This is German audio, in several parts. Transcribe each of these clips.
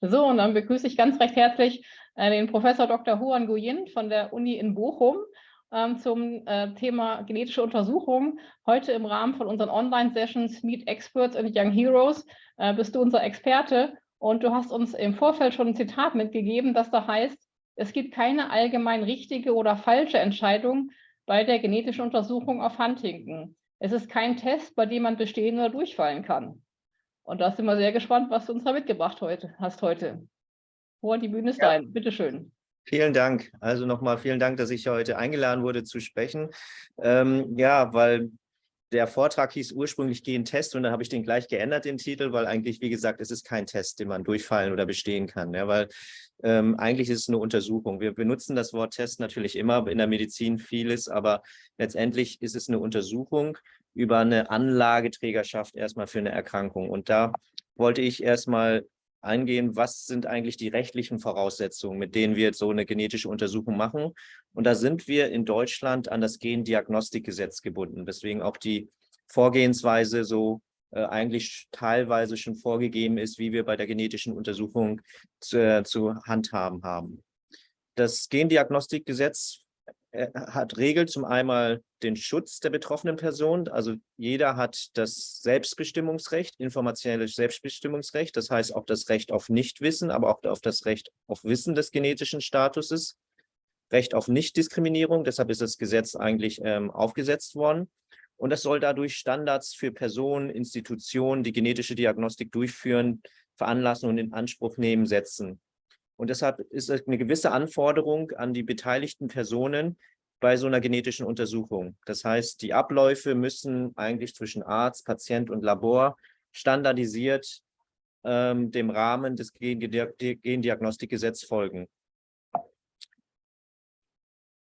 So, und dann begrüße ich ganz recht herzlich äh, den Professor Dr. Huan Nguyen von der Uni in Bochum ähm, zum äh, Thema genetische Untersuchung. Heute im Rahmen von unseren Online-Sessions Meet Experts and Young Heroes äh, bist du unser Experte und du hast uns im Vorfeld schon ein Zitat mitgegeben, das da heißt, es gibt keine allgemein richtige oder falsche Entscheidung bei der genetischen Untersuchung auf Huntington. Es ist kein Test, bei dem man bestehen oder durchfallen kann. Und da sind wir sehr gespannt, was du uns da mitgebracht heute, hast heute. Hoher, die Bühne ist ja. dein. Bitte schön. Vielen Dank. Also nochmal vielen Dank, dass ich heute eingeladen wurde zu sprechen. Ähm, ja, weil der Vortrag hieß ursprünglich Gehen Test und dann habe ich den gleich geändert, den Titel, weil eigentlich, wie gesagt, es ist kein Test, den man durchfallen oder bestehen kann, ja, weil ähm, eigentlich ist es eine Untersuchung. Wir benutzen das Wort Test natürlich immer in der Medizin vieles, aber letztendlich ist es eine Untersuchung über eine Anlageträgerschaft erstmal für eine Erkrankung. Und da wollte ich erstmal eingehen, was sind eigentlich die rechtlichen Voraussetzungen, mit denen wir jetzt so eine genetische Untersuchung machen. Und da sind wir in Deutschland an das Gendiagnostikgesetz gebunden, weswegen auch die Vorgehensweise so äh, eigentlich teilweise schon vorgegeben ist, wie wir bei der genetischen Untersuchung zu, äh, zu handhaben haben. Das Gendiagnostikgesetz hat regelt zum einmal den Schutz der betroffenen Person. Also jeder hat das Selbstbestimmungsrecht, informationelles Selbstbestimmungsrecht. Das heißt auch das Recht auf Nichtwissen, aber auch auf das Recht auf Wissen des genetischen Statuses. Recht auf Nichtdiskriminierung. Deshalb ist das Gesetz eigentlich ähm, aufgesetzt worden. Und das soll dadurch Standards für Personen, Institutionen, die genetische Diagnostik durchführen, veranlassen und in Anspruch nehmen, setzen. Und deshalb ist es eine gewisse Anforderung an die beteiligten Personen bei so einer genetischen Untersuchung. Das heißt, die Abläufe müssen eigentlich zwischen Arzt, Patient und Labor standardisiert ähm, dem Rahmen des Gendiagnostikgesetzes folgen.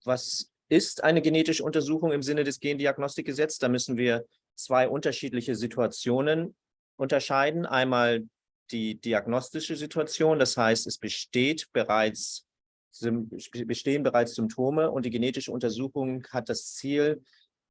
Was ist eine genetische Untersuchung im Sinne des Gendiagnostikgesetzes? Da müssen wir zwei unterschiedliche Situationen unterscheiden. Einmal die diagnostische Situation, das heißt, es besteht bereits, bestehen bereits Symptome und die genetische Untersuchung hat das Ziel,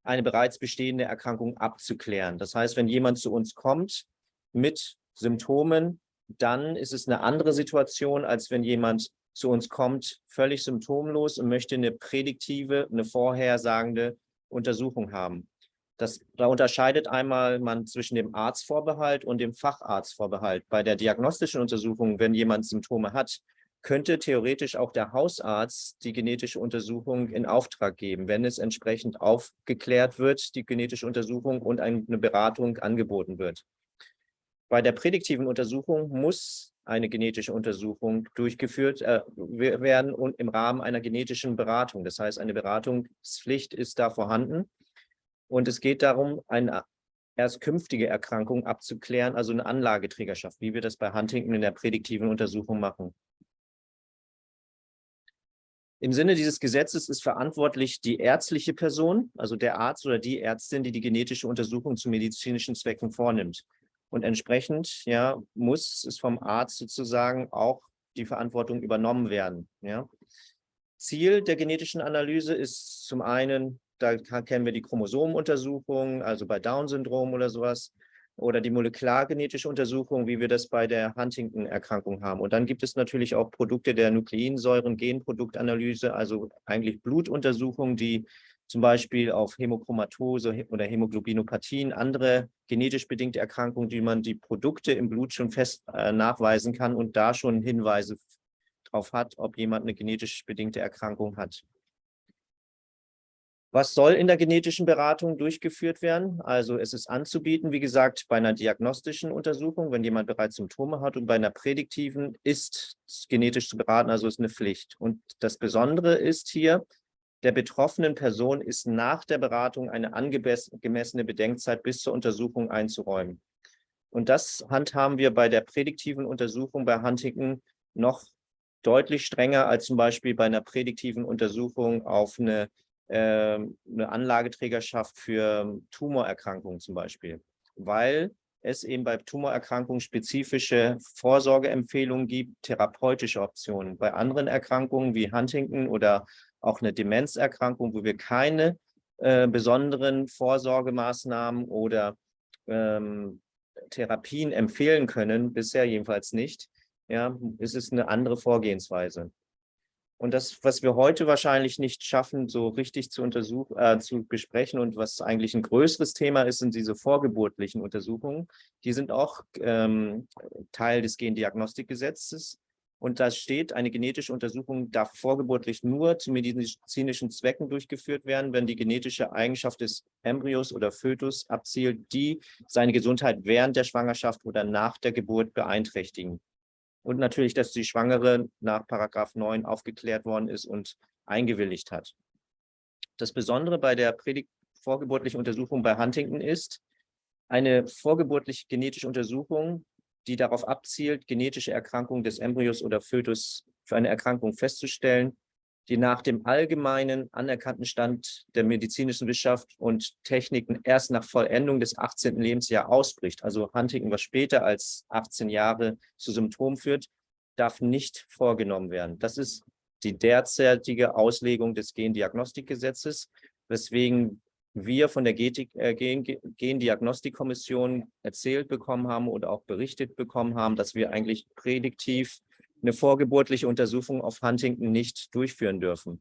eine bereits bestehende Erkrankung abzuklären. Das heißt, wenn jemand zu uns kommt mit Symptomen, dann ist es eine andere Situation, als wenn jemand zu uns kommt, völlig symptomlos und möchte eine prädiktive, eine vorhersagende Untersuchung haben. Das, da unterscheidet einmal man zwischen dem Arztvorbehalt und dem Facharztvorbehalt. Bei der diagnostischen Untersuchung, wenn jemand Symptome hat, könnte theoretisch auch der Hausarzt die genetische Untersuchung in Auftrag geben, wenn es entsprechend aufgeklärt wird, die genetische Untersuchung und eine Beratung angeboten wird. Bei der prädiktiven Untersuchung muss eine genetische Untersuchung durchgeführt äh, werden und im Rahmen einer genetischen Beratung. Das heißt, eine Beratungspflicht ist da vorhanden. Und es geht darum, eine erst künftige Erkrankung abzuklären, also eine Anlageträgerschaft, wie wir das bei Huntington in der prädiktiven Untersuchung machen. Im Sinne dieses Gesetzes ist verantwortlich die ärztliche Person, also der Arzt oder die Ärztin, die die genetische Untersuchung zu medizinischen Zwecken vornimmt. Und entsprechend ja, muss es vom Arzt sozusagen auch die Verantwortung übernommen werden. Ja. Ziel der genetischen Analyse ist zum einen da kennen wir die Chromosomenuntersuchung, also bei Down-Syndrom oder sowas, oder die molekulargenetische Untersuchung, wie wir das bei der Huntington-Erkrankung haben. Und dann gibt es natürlich auch Produkte der Nukleinsäuren-Genproduktanalyse, also eigentlich Blutuntersuchungen, die zum Beispiel auf Hämochromatose oder Hämoglobinopathien, andere genetisch bedingte Erkrankungen, die man die Produkte im Blut schon fest äh, nachweisen kann und da schon Hinweise darauf hat, ob jemand eine genetisch bedingte Erkrankung hat. Was soll in der genetischen Beratung durchgeführt werden? Also es ist anzubieten, wie gesagt, bei einer diagnostischen Untersuchung, wenn jemand bereits Symptome hat und bei einer prädiktiven ist genetisch zu beraten, also ist eine Pflicht. Und das Besondere ist hier, der betroffenen Person ist nach der Beratung eine angemessene Bedenkzeit bis zur Untersuchung einzuräumen. Und das handhaben wir bei der prädiktiven Untersuchung bei Huntington noch deutlich strenger als zum Beispiel bei einer prädiktiven Untersuchung auf eine eine Anlageträgerschaft für Tumorerkrankungen zum Beispiel, weil es eben bei Tumorerkrankungen spezifische Vorsorgeempfehlungen gibt, therapeutische Optionen. Bei anderen Erkrankungen wie Huntington oder auch eine Demenzerkrankung, wo wir keine äh, besonderen Vorsorgemaßnahmen oder ähm, Therapien empfehlen können, bisher jedenfalls nicht, ja, ist es eine andere Vorgehensweise. Und das, was wir heute wahrscheinlich nicht schaffen, so richtig zu untersuchen, äh, zu besprechen und was eigentlich ein größeres Thema ist, sind diese vorgeburtlichen Untersuchungen. Die sind auch ähm, Teil des Gendiagnostikgesetzes. Und da steht, eine genetische Untersuchung darf vorgeburtlich nur zu medizinischen Zwecken durchgeführt werden, wenn die genetische Eigenschaft des Embryos oder Fötus abzielt, die seine Gesundheit während der Schwangerschaft oder nach der Geburt beeinträchtigen und natürlich, dass die Schwangere nach Paragraph 9 aufgeklärt worden ist und eingewilligt hat. Das Besondere bei der vorgeburtlichen Untersuchung bei Huntington ist, eine vorgeburtliche genetische Untersuchung, die darauf abzielt, genetische Erkrankungen des Embryos oder Fötus für eine Erkrankung festzustellen, die nach dem allgemeinen anerkannten Stand der medizinischen Wissenschaft und Techniken erst nach Vollendung des 18. Lebensjahres ausbricht. Also Huntington, was später als 18 Jahre zu Symptomen führt, darf nicht vorgenommen werden. Das ist die derzeitige Auslegung des Gendiagnostikgesetzes, weswegen wir von der äh, Gendiagnostikkommission erzählt bekommen haben oder auch berichtet bekommen haben, dass wir eigentlich prädiktiv eine vorgeburtliche Untersuchung auf Huntington nicht durchführen dürfen.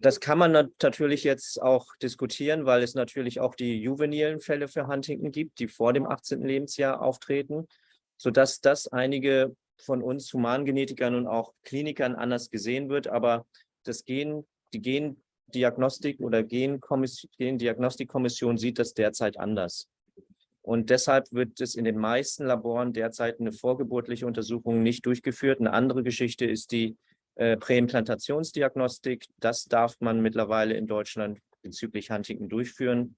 Das kann man natürlich jetzt auch diskutieren, weil es natürlich auch die juvenilen Fälle für Huntington gibt, die vor dem 18. Lebensjahr auftreten, sodass das einige von uns Humangenetikern und auch Klinikern anders gesehen wird. Aber das Gen, die Gendiagnostik oder Gendiagnostikkommission sieht das derzeit anders. Und deshalb wird es in den meisten Laboren derzeit eine vorgeburtliche Untersuchung nicht durchgeführt. Eine andere Geschichte ist die äh, Präimplantationsdiagnostik. Das darf man mittlerweile in Deutschland bezüglich Huntington durchführen.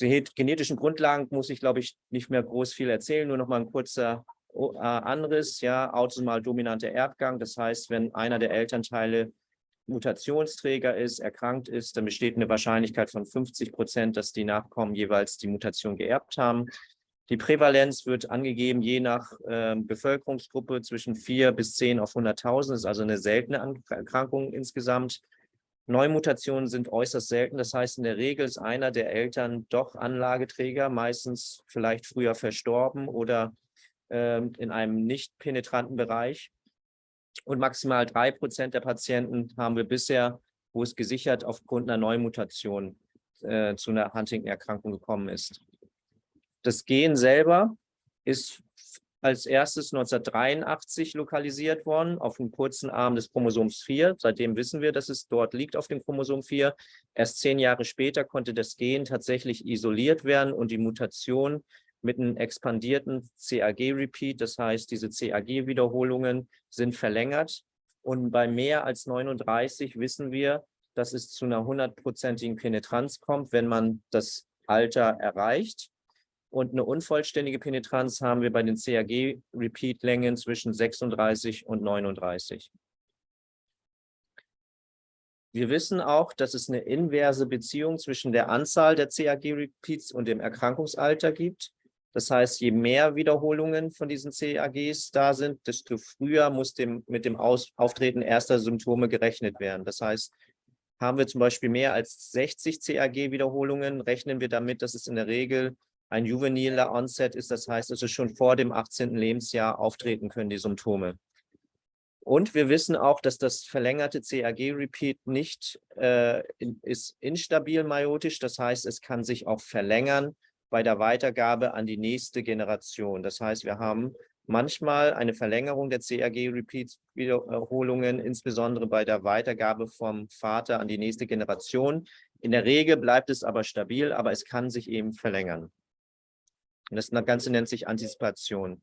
Die genetischen Grundlagen muss ich, glaube ich, nicht mehr groß viel erzählen. Nur noch mal ein kurzer äh, Anriss. Ja, autosomal dominanter Erbgang. Das heißt, wenn einer der Elternteile Mutationsträger ist, erkrankt ist, dann besteht eine Wahrscheinlichkeit von 50 Prozent, dass die Nachkommen jeweils die Mutation geerbt haben. Die Prävalenz wird angegeben je nach äh, Bevölkerungsgruppe zwischen 4 bis 10 auf 100.000. Das ist also eine seltene Erkrankung insgesamt. Neumutationen sind äußerst selten. Das heißt, in der Regel ist einer der Eltern doch Anlageträger, meistens vielleicht früher verstorben oder äh, in einem nicht penetranten Bereich. Und maximal drei Prozent der Patienten haben wir bisher, wo es gesichert aufgrund einer Neumutation äh, zu einer Huntington-Erkrankung gekommen ist. Das Gen selber ist als erstes 1983 lokalisiert worden auf dem kurzen Arm des Chromosoms 4. Seitdem wissen wir, dass es dort liegt auf dem Chromosom 4. Erst zehn Jahre später konnte das Gen tatsächlich isoliert werden und die Mutation mit einem expandierten CAG-Repeat. Das heißt, diese CAG-Wiederholungen sind verlängert. Und bei mehr als 39 wissen wir, dass es zu einer hundertprozentigen Penetranz kommt, wenn man das Alter erreicht. Und eine unvollständige Penetranz haben wir bei den CAG-Repeat-Längen zwischen 36 und 39. Wir wissen auch, dass es eine inverse Beziehung zwischen der Anzahl der CAG-Repeats und dem Erkrankungsalter gibt. Das heißt, je mehr Wiederholungen von diesen CAGs da sind, desto früher muss dem, mit dem Aus, Auftreten erster Symptome gerechnet werden. Das heißt, haben wir zum Beispiel mehr als 60 CAG-Wiederholungen, rechnen wir damit, dass es in der Regel ein juveniler Onset ist. Das heißt, es schon vor dem 18. Lebensjahr auftreten können, die Symptome. Und wir wissen auch, dass das verlängerte CAG-Repeat nicht äh, ist instabil meiotisch. Das heißt, es kann sich auch verlängern bei der Weitergabe an die nächste Generation. Das heißt, wir haben manchmal eine Verlängerung der CAG-Repeat-Wiederholungen, insbesondere bei der Weitergabe vom Vater an die nächste Generation. In der Regel bleibt es aber stabil, aber es kann sich eben verlängern. Und das Ganze nennt sich Antizipation.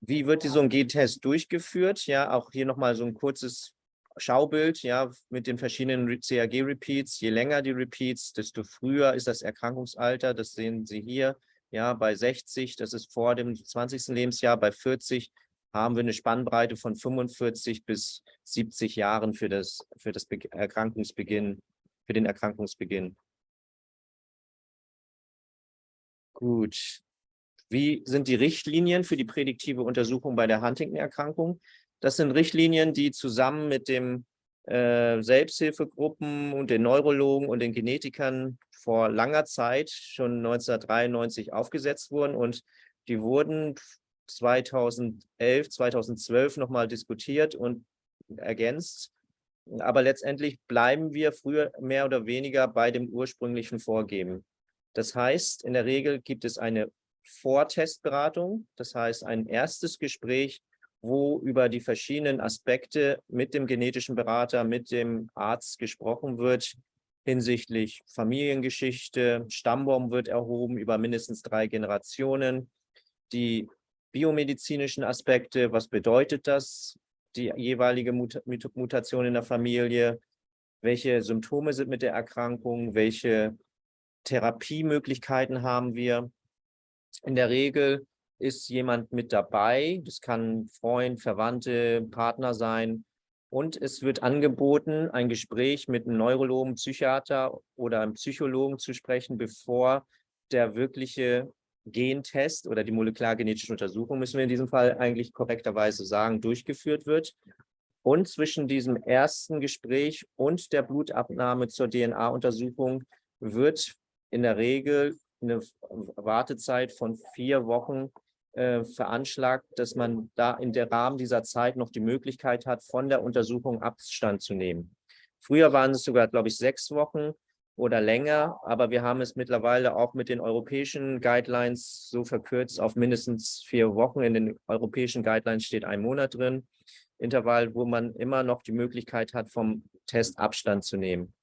Wie wird so ein G-Test durchgeführt? Ja, auch hier nochmal so ein kurzes Schaubild, ja, mit den verschiedenen CAG-Repeats. Je länger die Repeats, desto früher ist das Erkrankungsalter. Das sehen Sie hier, ja, bei 60, das ist vor dem 20. Lebensjahr, bei 40 haben wir eine Spannbreite von 45 bis 70 Jahren für das, für das Erkrankungsbeginn, für den Erkrankungsbeginn. Gut. Wie sind die Richtlinien für die prädiktive Untersuchung bei der Huntington-Erkrankung? Das sind Richtlinien, die zusammen mit den äh, Selbsthilfegruppen und den Neurologen und den Genetikern vor langer Zeit, schon 1993, aufgesetzt wurden. Und die wurden 2011, 2012 nochmal diskutiert und ergänzt. Aber letztendlich bleiben wir früher mehr oder weniger bei dem ursprünglichen Vorgeben. Das heißt, in der Regel gibt es eine Vortestberatung, das heißt ein erstes Gespräch, wo über die verschiedenen Aspekte mit dem genetischen Berater, mit dem Arzt gesprochen wird, hinsichtlich Familiengeschichte, Stammbaum wird erhoben über mindestens drei Generationen, die biomedizinischen Aspekte, was bedeutet das, die jeweilige Mut Mutation in der Familie, welche Symptome sind mit der Erkrankung, welche Therapiemöglichkeiten haben wir. In der Regel ist jemand mit dabei, das kann Freund, Verwandte, Partner sein, und es wird angeboten, ein Gespräch mit einem Neurologen, Psychiater oder einem Psychologen zu sprechen, bevor der wirkliche Gentest oder die molekulargenetische Untersuchung, müssen wir in diesem Fall eigentlich korrekterweise sagen, durchgeführt wird. Und zwischen diesem ersten Gespräch und der Blutabnahme zur DNA-Untersuchung wird in der Regel eine Wartezeit von vier Wochen äh, veranschlagt, dass man da in der Rahmen dieser Zeit noch die Möglichkeit hat, von der Untersuchung Abstand zu nehmen. Früher waren es sogar, glaube ich, sechs Wochen oder länger, aber wir haben es mittlerweile auch mit den europäischen Guidelines so verkürzt auf mindestens vier Wochen. In den europäischen Guidelines steht ein Monat drin, Intervall, wo man immer noch die Möglichkeit hat, vom Test Abstand zu nehmen.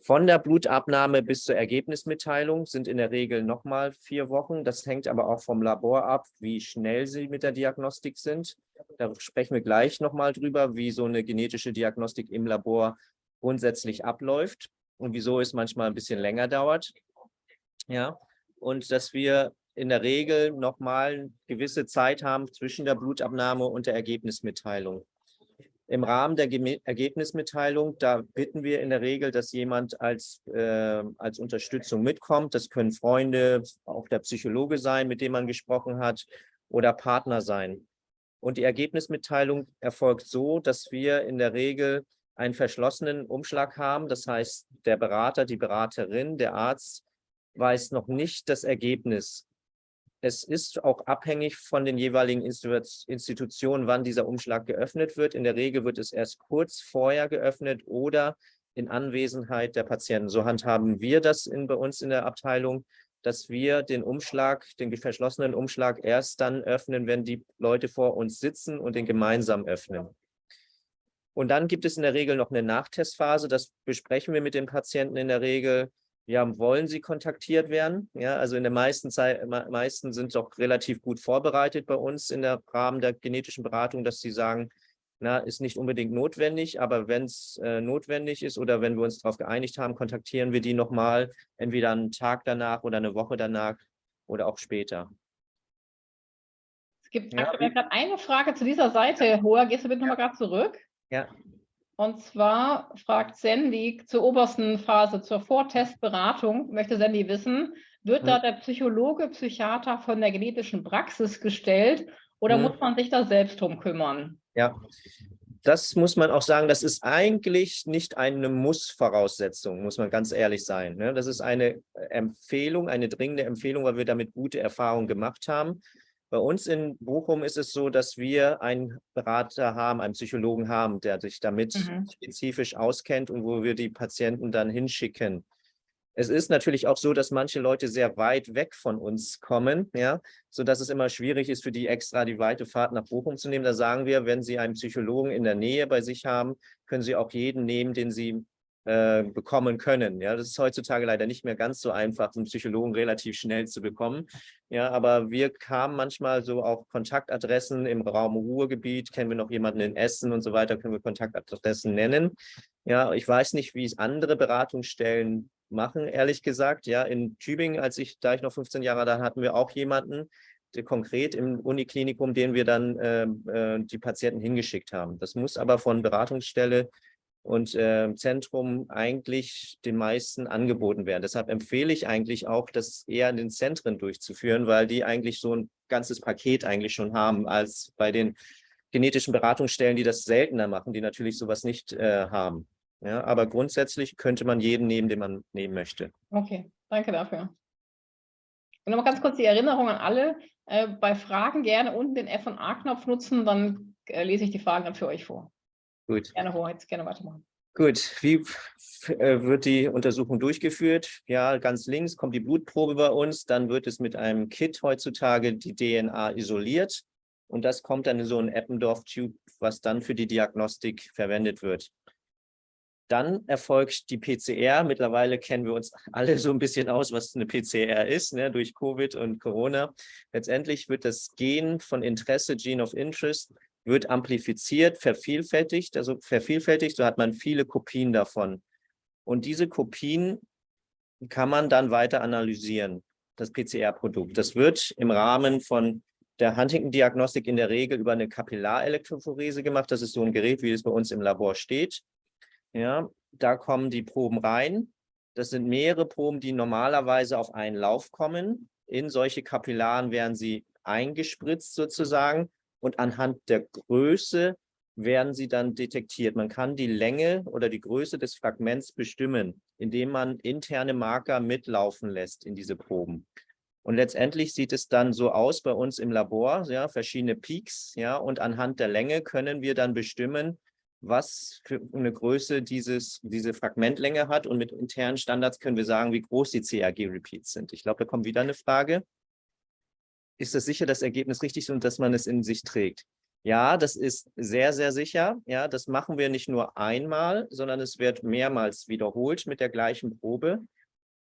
Von der Blutabnahme bis zur Ergebnismitteilung sind in der Regel nochmal vier Wochen. Das hängt aber auch vom Labor ab, wie schnell sie mit der Diagnostik sind. Da sprechen wir gleich nochmal drüber, wie so eine genetische Diagnostik im Labor grundsätzlich abläuft und wieso es manchmal ein bisschen länger dauert. Ja, und dass wir in der Regel nochmal eine gewisse Zeit haben zwischen der Blutabnahme und der Ergebnismitteilung. Im Rahmen der Ergebnismitteilung, da bitten wir in der Regel, dass jemand als, äh, als Unterstützung mitkommt. Das können Freunde, auch der Psychologe sein, mit dem man gesprochen hat, oder Partner sein. Und die Ergebnismitteilung erfolgt so, dass wir in der Regel einen verschlossenen Umschlag haben. Das heißt, der Berater, die Beraterin, der Arzt weiß noch nicht das Ergebnis es ist auch abhängig von den jeweiligen Institutionen, wann dieser Umschlag geöffnet wird. In der Regel wird es erst kurz vorher geöffnet oder in Anwesenheit der Patienten. So handhaben wir das in, bei uns in der Abteilung, dass wir den Umschlag, den verschlossenen Umschlag erst dann öffnen, wenn die Leute vor uns sitzen und den gemeinsam öffnen. Und dann gibt es in der Regel noch eine Nachtestphase. Das besprechen wir mit den Patienten in der Regel ja, wollen sie kontaktiert werden? Ja, also in der meisten Zeit, meisten sind doch relativ gut vorbereitet bei uns in der Rahmen der genetischen Beratung, dass sie sagen, na, ist nicht unbedingt notwendig, aber wenn es äh, notwendig ist oder wenn wir uns darauf geeinigt haben, kontaktieren wir die nochmal, entweder einen Tag danach oder eine Woche danach oder auch später. Es gibt ja. gerade eine Frage zu dieser Seite. Hoa, gehst du bitte nochmal gerade zurück? Ja. Und zwar fragt Sandy zur obersten Phase, zur Vortestberatung, möchte Sandy wissen, wird hm. da der Psychologe, Psychiater von der genetischen Praxis gestellt oder hm. muss man sich da selbst drum kümmern? Ja, das muss man auch sagen, das ist eigentlich nicht eine Muss-Voraussetzung, muss man ganz ehrlich sein. Ne? Das ist eine Empfehlung, eine dringende Empfehlung, weil wir damit gute Erfahrungen gemacht haben. Bei uns in Bochum ist es so, dass wir einen Berater haben, einen Psychologen haben, der sich damit mhm. spezifisch auskennt und wo wir die Patienten dann hinschicken. Es ist natürlich auch so, dass manche Leute sehr weit weg von uns kommen, ja, sodass es immer schwierig ist, für die extra die weite Fahrt nach Bochum zu nehmen. Da sagen wir, wenn Sie einen Psychologen in der Nähe bei sich haben, können Sie auch jeden nehmen, den Sie äh, bekommen können. Ja, das ist heutzutage leider nicht mehr ganz so einfach, einen Psychologen relativ schnell zu bekommen. Ja, aber wir kamen manchmal so auf Kontaktadressen im Raum Ruhrgebiet, kennen wir noch jemanden in Essen und so weiter, können wir Kontaktadressen nennen. Ja, ich weiß nicht, wie es andere Beratungsstellen machen, ehrlich gesagt. Ja, in Tübingen, als ich, da ich noch 15 Jahre da, hatten wir auch jemanden, konkret im Uniklinikum, den wir dann äh, äh, die Patienten hingeschickt haben. Das muss aber von Beratungsstelle und äh, Zentrum eigentlich den meisten angeboten werden. Deshalb empfehle ich eigentlich auch, das eher in den Zentren durchzuführen, weil die eigentlich so ein ganzes Paket eigentlich schon haben, als bei den genetischen Beratungsstellen, die das seltener machen, die natürlich sowas nicht äh, haben. Ja, aber grundsätzlich könnte man jeden nehmen, den man nehmen möchte. Okay, danke dafür. Und nochmal ganz kurz die Erinnerung an alle, äh, bei Fragen gerne unten den F&A-Knopf nutzen, dann äh, lese ich die Fragen dann für euch vor. Gut. Gerne, Hoheit, gerne weitermachen. Gut, wie äh, wird die Untersuchung durchgeführt? Ja, ganz links kommt die Blutprobe bei uns, dann wird es mit einem Kit heutzutage die DNA isoliert und das kommt dann in so einen Eppendorf-Tube, was dann für die Diagnostik verwendet wird. Dann erfolgt die PCR. Mittlerweile kennen wir uns alle so ein bisschen aus, was eine PCR ist, ne, durch Covid und Corona. Letztendlich wird das Gen von Interesse, Gene of Interest, wird amplifiziert, vervielfältigt, also vervielfältigt, so hat man viele Kopien davon. Und diese Kopien kann man dann weiter analysieren, das PCR-Produkt. Das wird im Rahmen von der Huntington-Diagnostik in der Regel über eine Kapillarelektrophorese gemacht. Das ist so ein Gerät, wie es bei uns im Labor steht. Ja, da kommen die Proben rein. Das sind mehrere Proben, die normalerweise auf einen Lauf kommen. In solche Kapillaren werden sie eingespritzt sozusagen und anhand der Größe werden sie dann detektiert. Man kann die Länge oder die Größe des Fragments bestimmen, indem man interne Marker mitlaufen lässt in diese Proben. Und letztendlich sieht es dann so aus bei uns im Labor, ja, verschiedene Peaks, ja, und anhand der Länge können wir dann bestimmen, was für eine Größe dieses, diese Fragmentlänge hat. Und mit internen Standards können wir sagen, wie groß die CRG-Repeats sind. Ich glaube, da kommt wieder eine Frage ist es sicher, das Ergebnis richtig ist und dass man es in sich trägt? Ja, das ist sehr, sehr sicher. Ja, das machen wir nicht nur einmal, sondern es wird mehrmals wiederholt mit der gleichen Probe.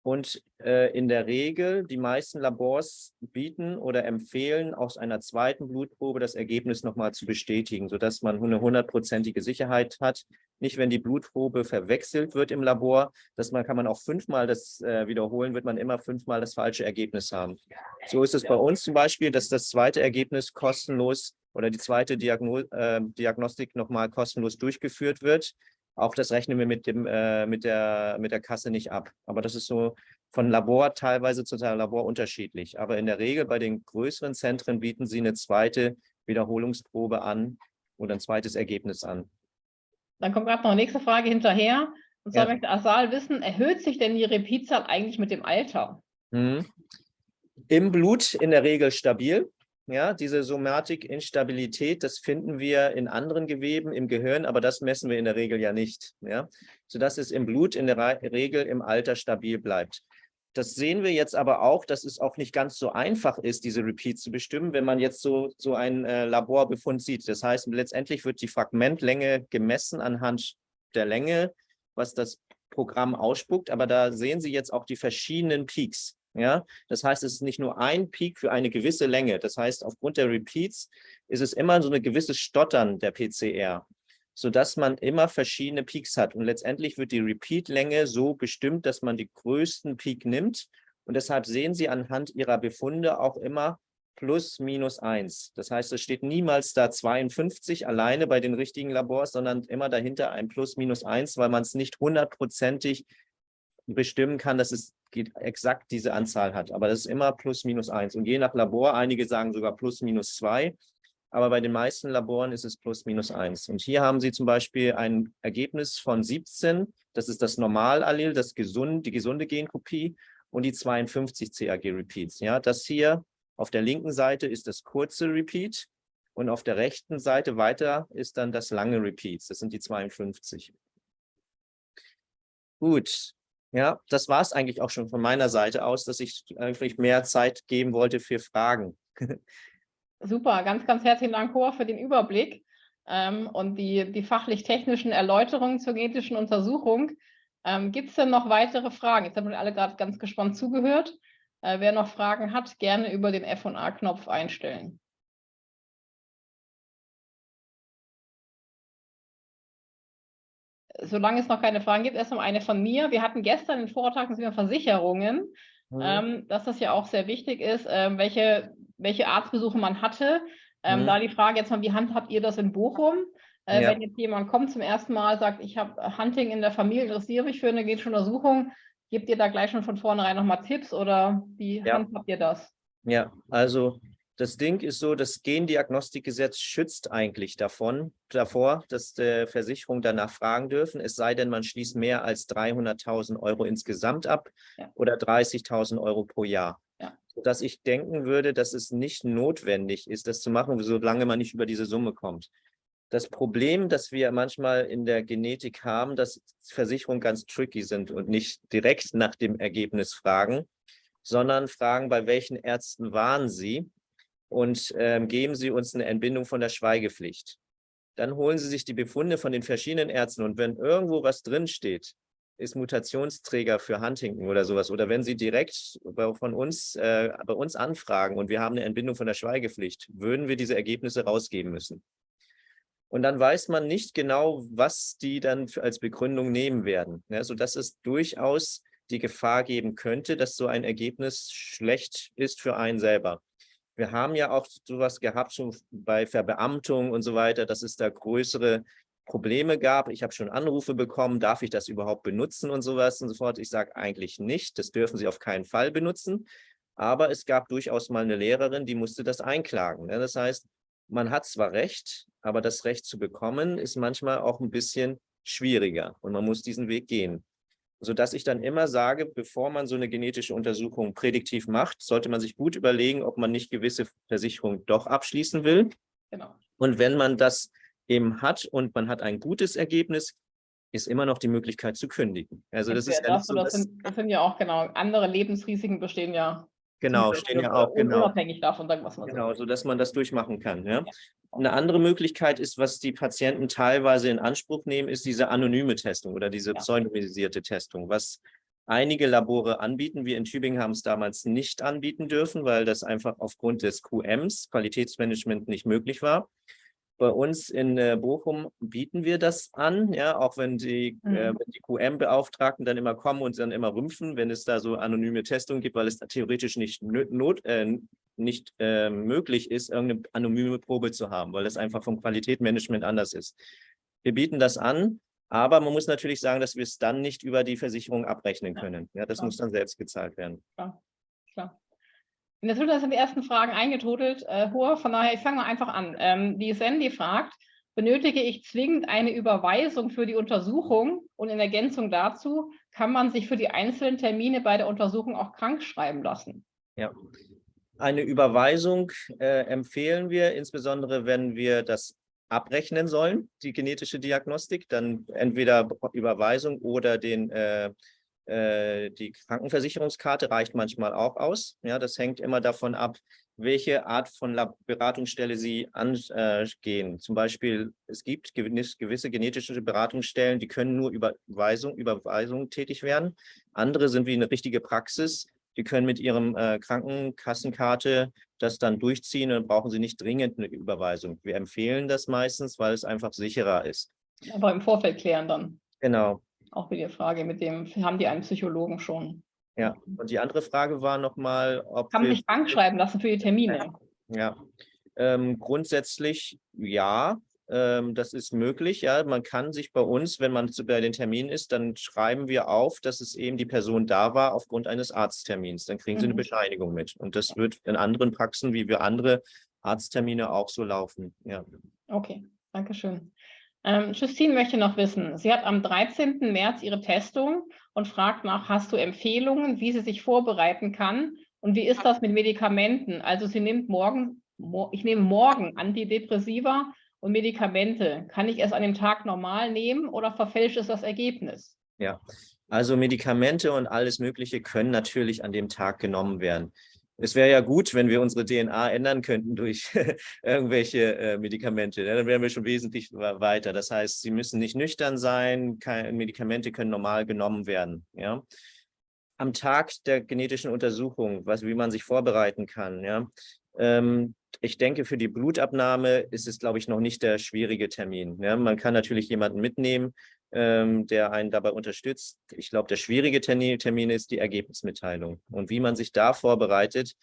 Und äh, in der Regel, die meisten Labors bieten oder empfehlen, aus einer zweiten Blutprobe das Ergebnis nochmal zu bestätigen, sodass man eine hundertprozentige Sicherheit hat. Nicht, wenn die Blutprobe verwechselt wird im Labor, dass man kann man auch fünfmal das äh, wiederholen, wird man immer fünfmal das falsche Ergebnis haben. So ist es bei uns zum Beispiel, dass das zweite Ergebnis kostenlos oder die zweite Diagno äh, Diagnostik nochmal kostenlos durchgeführt wird. Auch das rechnen wir mit, dem, äh, mit, der, mit der Kasse nicht ab. Aber das ist so von Labor teilweise zu Labor unterschiedlich. Aber in der Regel bei den größeren Zentren bieten sie eine zweite Wiederholungsprobe an oder ein zweites Ergebnis an. Dann kommt gerade noch eine nächste Frage hinterher. Und zwar ja. möchte Asal wissen, erhöht sich denn die Repeatzahl eigentlich mit dem Alter? Mhm. Im Blut in der Regel stabil. Ja, diese Somatik-Instabilität, das finden wir in anderen Geweben im Gehirn, aber das messen wir in der Regel ja nicht. Ja, sodass es im Blut in der Regel im Alter stabil bleibt. Das sehen wir jetzt aber auch, dass es auch nicht ganz so einfach ist, diese Repeats zu bestimmen, wenn man jetzt so, so einen äh, Laborbefund sieht. Das heißt, letztendlich wird die Fragmentlänge gemessen anhand der Länge, was das Programm ausspuckt. Aber da sehen Sie jetzt auch die verschiedenen Peaks. Ja, das heißt, es ist nicht nur ein Peak für eine gewisse Länge. Das heißt, aufgrund der Repeats ist es immer so ein gewisses Stottern der PCR, sodass man immer verschiedene Peaks hat. Und letztendlich wird die Repeat-Länge so bestimmt, dass man die größten Peak nimmt. Und deshalb sehen Sie anhand Ihrer Befunde auch immer plus minus eins. Das heißt, es steht niemals da 52 alleine bei den richtigen Labors, sondern immer dahinter ein plus minus eins, weil man es nicht hundertprozentig bestimmen kann, dass es exakt diese Anzahl hat. Aber das ist immer plus minus eins. Und je nach Labor, einige sagen sogar plus minus zwei. Aber bei den meisten Laboren ist es plus minus eins. Und hier haben Sie zum Beispiel ein Ergebnis von 17. Das ist das Normalallel, das gesund, die gesunde Genkopie und die 52 CAG-Repeats. Ja, das hier auf der linken Seite ist das kurze Repeat und auf der rechten Seite weiter ist dann das lange Repeats. Das sind die 52. Gut, ja, das war es eigentlich auch schon von meiner Seite aus, dass ich eigentlich mehr Zeit geben wollte für Fragen. Super, ganz, ganz herzlichen Dank, Hor, für den Überblick ähm, und die, die fachlich-technischen Erläuterungen zur genetischen Untersuchung. Ähm, Gibt es denn noch weitere Fragen? Jetzt haben wir alle gerade ganz gespannt zugehört. Äh, wer noch Fragen hat, gerne über den F&A-Knopf einstellen. Solange es noch keine Fragen gibt, erst noch eine von mir. Wir hatten gestern den Vortrag über Versicherungen, mhm. ähm, dass das ja auch sehr wichtig ist, ähm, welche, welche Arztbesuche man hatte. Ähm, mhm. Da die Frage jetzt mal, wie handhabt ihr das in Bochum? Äh, ja. Wenn jetzt jemand kommt zum ersten Mal, sagt, ich habe Hunting in der Familie, interessiere mich für eine genetische Untersuchung, gebt ihr da gleich schon von vornherein nochmal Tipps oder wie ja. handhabt ihr das? Ja, also das Ding ist so, das Gendiagnostikgesetz schützt eigentlich davon, davor, dass die Versicherungen danach fragen dürfen, es sei denn, man schließt mehr als 300.000 Euro insgesamt ab ja. oder 30.000 Euro pro Jahr. Ja. dass ich denken würde, dass es nicht notwendig ist, das zu machen, solange man nicht über diese Summe kommt. Das Problem, das wir manchmal in der Genetik haben, dass Versicherungen ganz tricky sind und nicht direkt nach dem Ergebnis fragen, sondern fragen, bei welchen Ärzten waren Sie und ähm, geben Sie uns eine Entbindung von der Schweigepflicht. Dann holen Sie sich die Befunde von den verschiedenen Ärzten und wenn irgendwo was drinsteht, ist Mutationsträger für Huntington oder sowas. Oder wenn Sie direkt von uns, äh, bei uns anfragen und wir haben eine Entbindung von der Schweigepflicht, würden wir diese Ergebnisse rausgeben müssen. Und dann weiß man nicht genau, was die dann als Begründung nehmen werden. Ja, sodass es durchaus die Gefahr geben könnte, dass so ein Ergebnis schlecht ist für einen selber. Wir haben ja auch sowas gehabt schon bei Verbeamtung und so weiter, dass es da größere Probleme gab. Ich habe schon Anrufe bekommen, darf ich das überhaupt benutzen und sowas und so fort. Ich sage eigentlich nicht, das dürfen Sie auf keinen Fall benutzen. Aber es gab durchaus mal eine Lehrerin, die musste das einklagen. Das heißt, man hat zwar Recht, aber das Recht zu bekommen ist manchmal auch ein bisschen schwieriger und man muss diesen Weg gehen sodass ich dann immer sage, bevor man so eine genetische Untersuchung prädiktiv macht, sollte man sich gut überlegen, ob man nicht gewisse Versicherungen doch abschließen will. Genau. Und wenn man das eben hat und man hat ein gutes Ergebnis, ist immer noch die Möglichkeit zu kündigen. Also das, das ist ja so, das, sind, das sind ja auch genau andere Lebensrisiken bestehen ja Genau, stehen ja auch genau. Unabhängig davon, was man Genau, so dass man das durchmachen kann. Ja? Eine andere Möglichkeit ist, was die Patienten teilweise in Anspruch nehmen, ist diese anonyme Testung oder diese ja. pseudonymisierte Testung, was einige Labore anbieten. Wir in Tübingen haben es damals nicht anbieten dürfen, weil das einfach aufgrund des QMs, Qualitätsmanagement, nicht möglich war. Bei uns in äh, Bochum bieten wir das an, ja, auch wenn die, äh, mhm. äh, die QM-Beauftragten dann immer kommen und dann immer rümpfen, wenn es da so anonyme Testungen gibt, weil es theoretisch nicht, not, äh, nicht äh, möglich ist, irgendeine anonyme Probe zu haben, weil das einfach vom Qualitätsmanagement anders ist. Wir bieten das an, aber man muss natürlich sagen, dass wir es dann nicht über die Versicherung abrechnen können. Ja, das ja. muss dann selbst gezahlt werden. Klar, klar. In der sind die ersten Fragen eingetrudelt. Äh, Hoher, von daher, ich fange mal einfach an. Ähm, die Sandy fragt, benötige ich zwingend eine Überweisung für die Untersuchung und in Ergänzung dazu, kann man sich für die einzelnen Termine bei der Untersuchung auch krank schreiben lassen? Ja, eine Überweisung äh, empfehlen wir, insbesondere wenn wir das abrechnen sollen, die genetische Diagnostik, dann entweder Überweisung oder den äh, äh, die Krankenversicherungskarte reicht manchmal auch aus. Ja, das hängt immer davon ab, welche Art von Beratungsstelle Sie angehen. Zum Beispiel, es gibt gewisse genetische Beratungsstellen, die können nur über Überweisung, Überweisung tätig werden. Andere sind wie eine richtige Praxis. Die können mit ihrem äh, Krankenkassenkarte das dann durchziehen und brauchen Sie nicht dringend eine Überweisung. Wir empfehlen das meistens, weil es einfach sicherer ist. Aber im Vorfeld klären dann. Genau. Auch wieder die Frage, mit dem haben die einen Psychologen schon? Ja, und die andere Frage war nochmal, ob. Man sich Bank schreiben lassen für die Termine? Ja, ähm, grundsätzlich ja, das ist möglich. Ja, man kann sich bei uns, wenn man bei den Terminen ist, dann schreiben wir auf, dass es eben die Person da war aufgrund eines Arzttermins. Dann kriegen mhm. sie eine mhm. Bescheinigung mit. Und das wird in anderen Praxen, wie wir andere Arzttermine auch so laufen. Ja. Okay, danke schön. Ähm, Justine möchte noch wissen, sie hat am 13. März ihre Testung und fragt nach, hast du Empfehlungen, wie sie sich vorbereiten kann und wie ist das mit Medikamenten? Also sie nimmt morgen, ich nehme morgen Antidepressiva und Medikamente. Kann ich es an dem Tag normal nehmen oder verfälscht es das Ergebnis? Ja, also Medikamente und alles Mögliche können natürlich an dem Tag genommen werden es wäre ja gut, wenn wir unsere DNA ändern könnten durch irgendwelche äh, Medikamente. Ja, dann wären wir schon wesentlich weiter. Das heißt, sie müssen nicht nüchtern sein, keine, Medikamente können normal genommen werden. Ja? Am Tag der genetischen Untersuchung, was, wie man sich vorbereiten kann. Ja? Ähm, ich denke, für die Blutabnahme ist es, glaube ich, noch nicht der schwierige Termin. Ja? Man kann natürlich jemanden mitnehmen, ähm, der einen dabei unterstützt. Ich glaube, der schwierige Termin ist die Ergebnismitteilung. Und wie man sich da vorbereitet,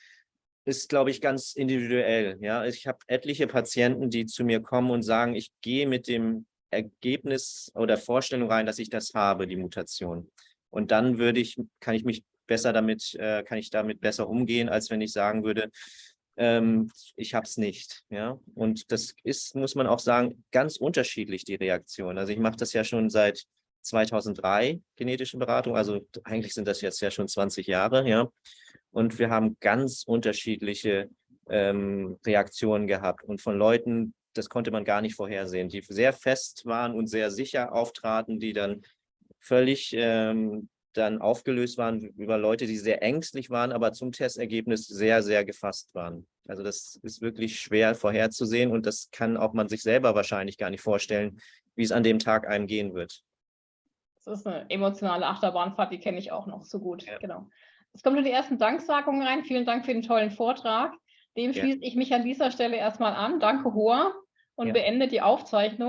ist, glaube ich, ganz individuell. Ja, Ich habe etliche Patienten, die zu mir kommen und sagen, ich gehe mit dem Ergebnis oder Vorstellung rein, dass ich das habe, die Mutation. Und dann würde ich, kann ich mich besser damit, äh, kann ich damit besser umgehen, als wenn ich sagen würde, ähm, ich habe es nicht. Ja? Und das ist, muss man auch sagen, ganz unterschiedlich, die Reaktion. Also ich mache das ja schon seit 2003, genetische Beratung, also eigentlich sind das jetzt ja schon 20 Jahre. ja. Und wir haben ganz unterschiedliche ähm, Reaktionen gehabt und von Leuten, das konnte man gar nicht vorhersehen, die sehr fest waren und sehr sicher auftraten, die dann völlig ähm, dann aufgelöst waren über Leute, die sehr ängstlich waren, aber zum Testergebnis sehr, sehr gefasst waren. Also das ist wirklich schwer vorherzusehen und das kann auch man sich selber wahrscheinlich gar nicht vorstellen, wie es an dem Tag einem gehen wird. Das ist eine emotionale Achterbahnfahrt, die kenne ich auch noch so gut. Ja. Genau. Es kommen schon die ersten Danksagungen rein. Vielen Dank für den tollen Vortrag. Dem schließe ja. ich mich an dieser Stelle erstmal an. Danke, Hoa, und ja. beende die Aufzeichnung.